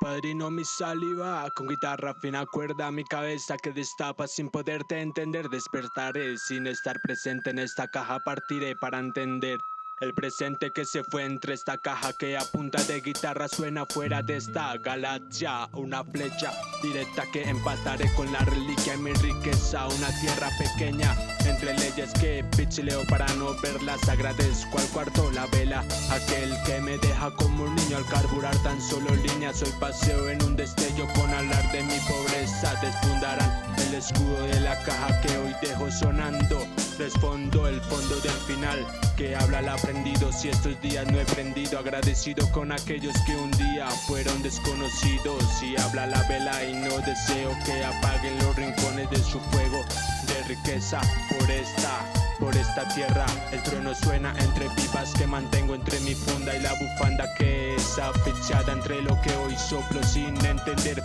Padrino mi saliva, con guitarra fina cuerda mi cabeza que destapa sin poderte entender. Despertaré sin estar presente en esta caja partiré para entender el presente que se fue entre esta caja que a punta de guitarra suena fuera de esta galaxia. Una flecha directa que empataré con la reliquia y mi riqueza. Una tierra pequeña entre leyes que pichileo para no verlas. Agradezco al cuarto la vela, aquel que me deja como un niño al carburar tan solo líneas. Soy paseo en un destello con hablar de mi pobreza. Despundarán el escudo de la caja que hoy dejo sonando. Respondo el fondo del final que habla el aprendido. Si estos días no he prendido, agradecido con aquellos que un día fueron desconocidos. Si habla la vela y no deseo que apaguen los rincones de su fuego de riqueza por esta por esta tierra. El trueno suena entre pipas que mantengo entre mi funda y la bufanda que es afichada entre lo que hoy soplo sin entender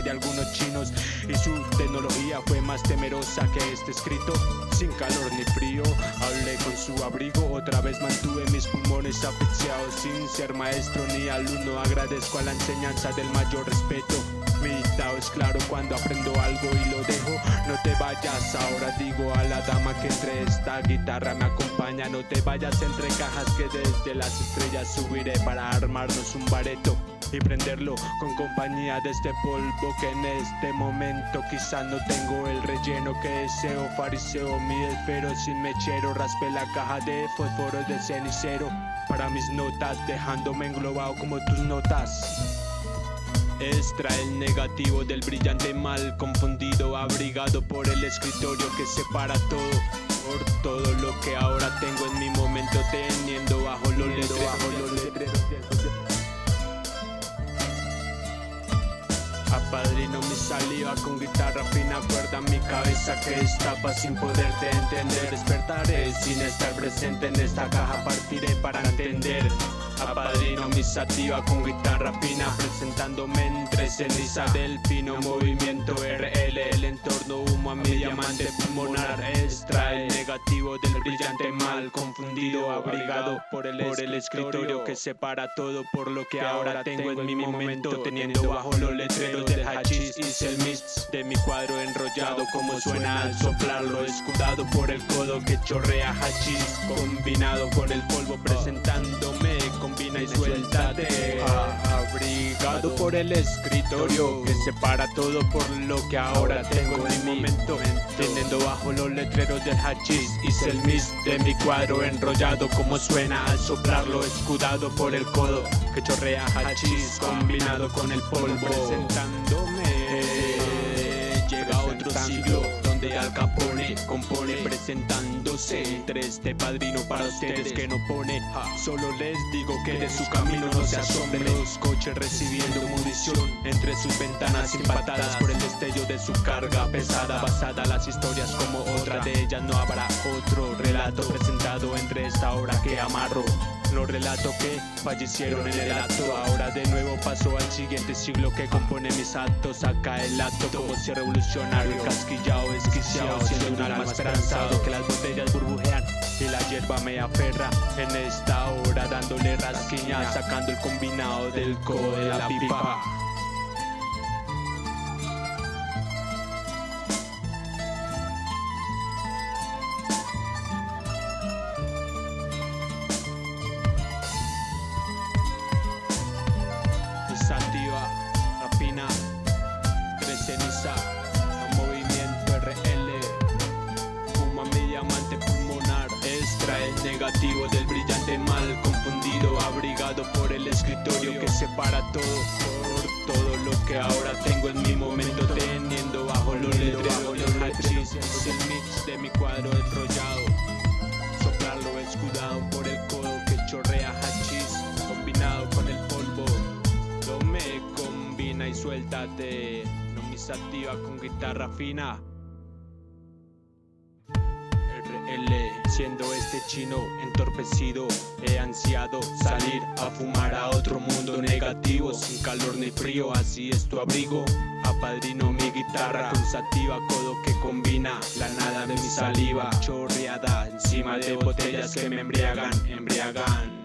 de algunos chinos y su tecnología fue más temerosa que este escrito sin calor ni frío. Hablé con su abrigo, otra vez mantuve mis pulmones afichados sin ser maestro ni alumno. Agradezco a la enseñanza del mayor respeto. Mi estado es claro cuando aprendo algo y lo dejo. No te vayas, ahora digo a la dama que entre esta guitarra me acompaña. No te vayas entre cajas que desde las estrellas subiré para armarnos un bareto y prenderlo con compañía de este polvo que en este momento quizá no tengo el relleno que deseo fariseo mi espero sin mechero raspé la caja de fósforo de cenicero para mis notas dejándome englobado como tus notas Extrae el negativo del brillante mal confundido, abrigado por el escritorio que separa todo, por todo lo que ahora tengo en mi momento teniendo bajo los letreros. Apadrino mi saliva con guitarra fina cuerda mi cabeza que estapa sin poderte entender Despertaré sin estar presente en esta caja partiré para entender Apadrino mi sativa con guitarra fina Presentándome entre ceniza. Del fino movimiento RL El entorno humo a mi diamante pulmonar. Extrae del brillante mal Confundido, abrigado por el, por el escritorio Que separa todo por lo que ahora tengo en mi momento Teniendo bajo los letreros del hachís Hice el mix de mi cuadro enrollado Como suena al soplarlo Escudado por el codo que chorrea hachís Combinado con el polvo presentándome Combina y suéltate Por el escritorio Que separa todo por lo que ahora tengo en mi momento. Teniendo bajo los letreros del hachís Hice el mix de mi cuadro enrollado Como suena al soplarlo Escudado por el codo que chorrea hachís Combinado con el polvo. Presentándome Llega otro siglo donde Al Capone compone presentándose entre este padrino para ustedes que no pone. Solo les digo que de su camino no se asombren Los coches recibiendo munición entre sus ventanas impactadas por el destello de su carga pesada. Basada las historias como otra de ellas no habrá otro relato presentado entre esta hora que amarro los relatos que fallecieron en el acto. Ahora de nuevo paso al siguiente siglo que compone mis actos. Acá el acto como si revolucionario Casquillado, esquiciado, siendo un alma esperanzado. Que las botellas burbujean y la hierba me aferra. En esta hora dándole rasquiña Sacando el combinado del codo de la pipa del brillante mal confundido, abrigado por el escritorio que separa todo, por todo lo que ahora tengo en mi momento, teniendo bajo los letreros del hachís, es el mix de mi cuadro enrollado, soplarlo escudado por el codo que chorrea hachís, combinado con el polvo. No me combina y suéltate. No me sativa con guitarra fina. Siendo este chino entorpecido, he ansiado salir a fumar a otro mundo negativo, sin calor ni frío, así es tu abrigo. Apadrino mi guitarra con sativa, codo que combina la nada de mi saliva, chorreada encima de botellas que me embriagan, embriagan.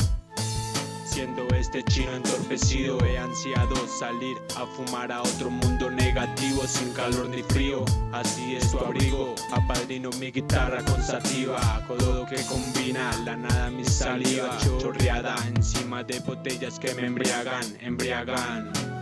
Siendo este chino entorpecido he ansiado salir a fumar a otro mundo negativo sin calor ni frío. Así es tu abrigo, apadrino mi guitarra con sativa Codo que combina la nada mi saliva Chorreada encima de botellas que me embriagan, embriagan